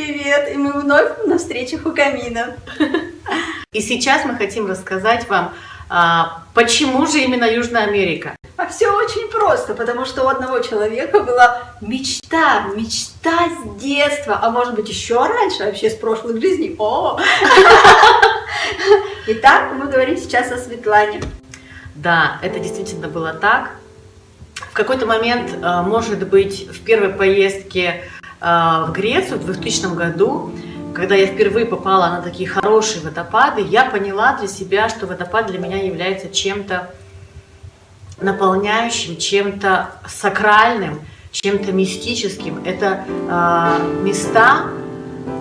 привет! И мы вновь на встречах у камина. И сейчас мы хотим рассказать вам, а, почему же именно Южная Америка. А все очень просто, потому что у одного человека была мечта, мечта с детства, а может быть еще раньше, вообще с прошлых жизней. О! Итак, мы говорим сейчас о Светлане. Да, это действительно было так. В какой-то момент, а, может быть, в первой поездке в Грецию в 2000 году, когда я впервые попала на такие хорошие водопады, я поняла для себя, что водопад для меня является чем-то наполняющим, чем-то сакральным, чем-то мистическим. Это э, места,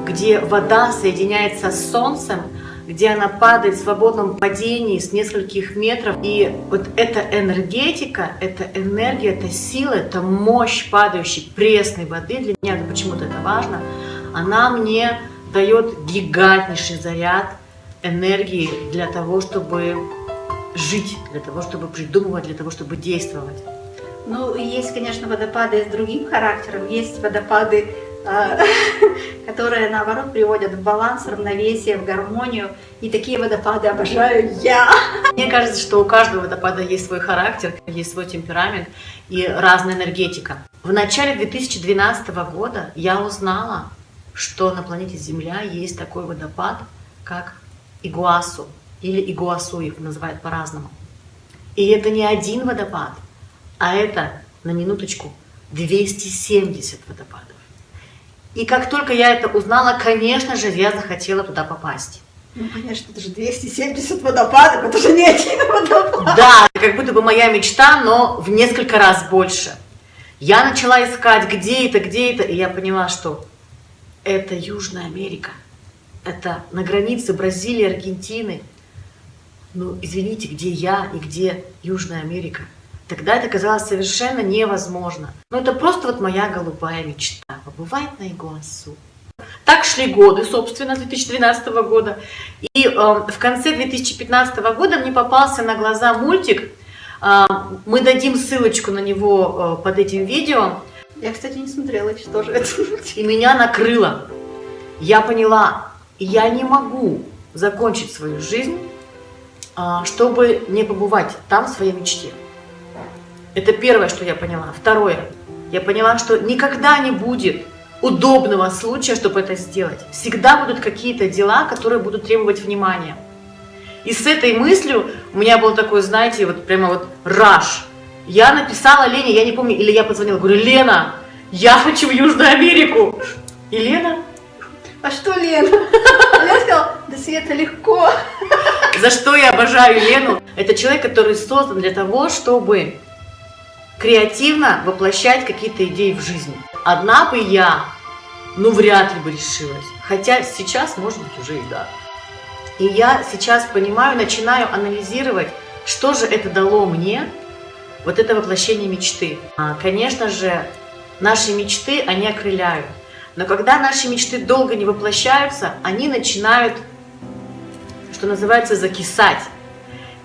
где вода соединяется с солнцем, где она падает в свободном падении с нескольких метров. И вот эта энергетика, эта энергия, эта сила, эта мощь падающей пресной воды, для меня почему-то это важно, она мне дает гигантнейший заряд энергии для того, чтобы жить, для того, чтобы придумывать, для того, чтобы действовать. Ну, есть, конечно, водопады с другим характером, есть водопады которые, наоборот, приводят в баланс, равновесие, в гармонию. И такие водопады обожаю я. Мне кажется, что у каждого водопада есть свой характер, есть свой темперамент и разная энергетика. В начале 2012 года я узнала, что на планете Земля есть такой водопад, как Игуасу, или Игуасу их называют по-разному. И это не один водопад, а это, на минуточку, 270 водопадов. И как только я это узнала, конечно же, я захотела туда попасть. Ну, конечно, это же 270 водопадов, это же не один водопад. Да, как будто бы моя мечта, но в несколько раз больше. Я начала искать, где это, где это, и я поняла, что это Южная Америка. Это на границе Бразилии, Аргентины. Ну, извините, где я и где Южная Америка? Тогда это казалось совершенно невозможно. Но это просто вот моя голубая мечта. Побывать на Игуасу. Так шли годы, собственно, с 2012 года. И э, в конце 2015 года мне попался на глаза мультик. Э, мы дадим ссылочку на него э, под этим видео. Я, кстати, не смотрела, что же это. И меня накрыло. Я поняла, я не могу закончить свою жизнь, э, чтобы не побывать там в своей мечте. Это первое, что я поняла. Второе. Я поняла, что никогда не будет удобного случая, чтобы это сделать. Всегда будут какие-то дела, которые будут требовать внимания. И с этой мыслью у меня был такой, знаете, вот прямо вот раш. Я написала Лене, я не помню, или я позвонила, говорю, Лена, я хочу в Южную Америку. И Лена? А что Лена? Лена сказала, да Света, легко. За что я обожаю Лену? Это человек, который создан для того, чтобы креативно воплощать какие-то идеи в жизнь. Одна бы я, ну, вряд ли бы решилась. Хотя сейчас, может быть, уже и да. И я сейчас понимаю, начинаю анализировать, что же это дало мне, вот это воплощение мечты. А, конечно же, наши мечты, они окрыляют. Но когда наши мечты долго не воплощаются, они начинают, что называется, закисать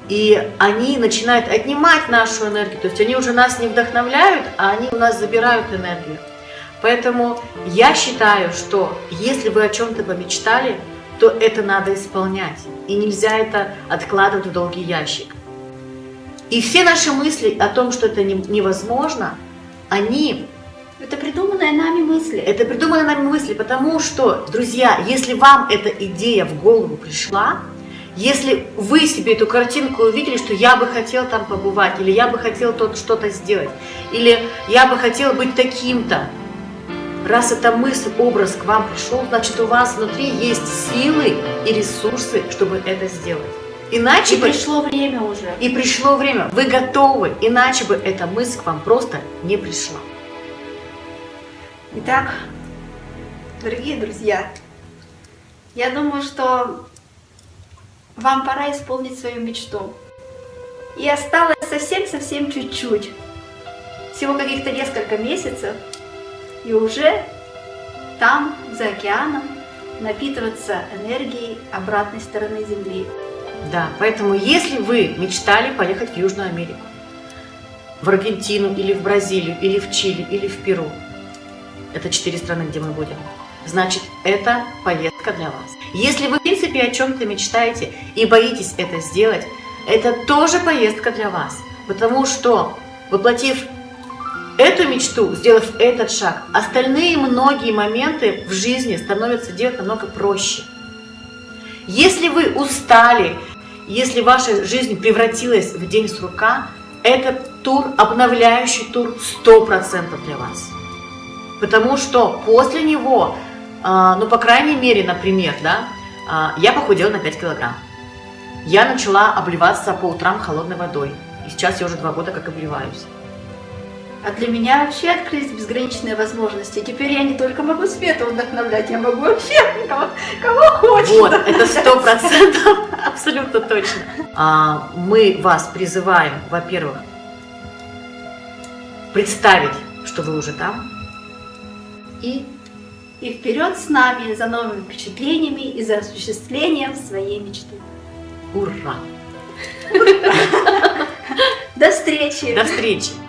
и они начинают отнимать нашу энергию, то есть они уже нас не вдохновляют, а они у нас забирают энергию. Поэтому я считаю, что если вы о чем-то помечтали, то это надо исполнять. И нельзя это откладывать в долгий ящик. И все наши мысли о том, что это невозможно, они... Это придуманные нами мысли. Это придуманные нами мысли, потому что, друзья, если вам эта идея в голову пришла, если вы себе эту картинку увидели, что я бы хотел там побывать, или я бы хотел тут что-то сделать, или я бы хотел быть таким-то, раз эта мысль, образ к вам пришел, значит у вас внутри есть силы и ресурсы, чтобы это сделать. Иначе и бы... пришло время уже. И пришло время. Вы готовы, иначе бы эта мысль к вам просто не пришла. Итак, дорогие друзья, я думаю, что вам пора исполнить свою мечту. И осталось совсем-совсем чуть-чуть. Всего каких-то несколько месяцев. И уже там, за океаном, напитываться энергией обратной стороны Земли. Да, поэтому если вы мечтали поехать в Южную Америку, в Аргентину или в Бразилию, или в Чили, или в Перу, это четыре страны, где мы будем, значит это поездка для вас. Если вы в принципе о чем-то мечтаете и боитесь это сделать, это тоже поездка для вас. Потому что воплотив эту мечту, сделав этот шаг, остальные многие моменты в жизни становятся делать намного проще. Если вы устали, если ваша жизнь превратилась в день сурка, этот тур, обновляющий тур 100% для вас. Потому что после него, ну, по крайней мере, например, да, а, я похудела на 5 килограмм. Я начала обливаться по утрам холодной водой. И сейчас я уже два года как обливаюсь. А для меня вообще открылись безграничные возможности. Теперь я не только могу Свету вдохновлять, я могу вообще кого, кого хочешь. Вот, это сто процентов, абсолютно точно. А, мы вас призываем, во-первых, представить, что вы уже там, и, и вперед с нами за новыми впечатлениями и за осуществлением своей мечты. Ура! До встречи! До встречи!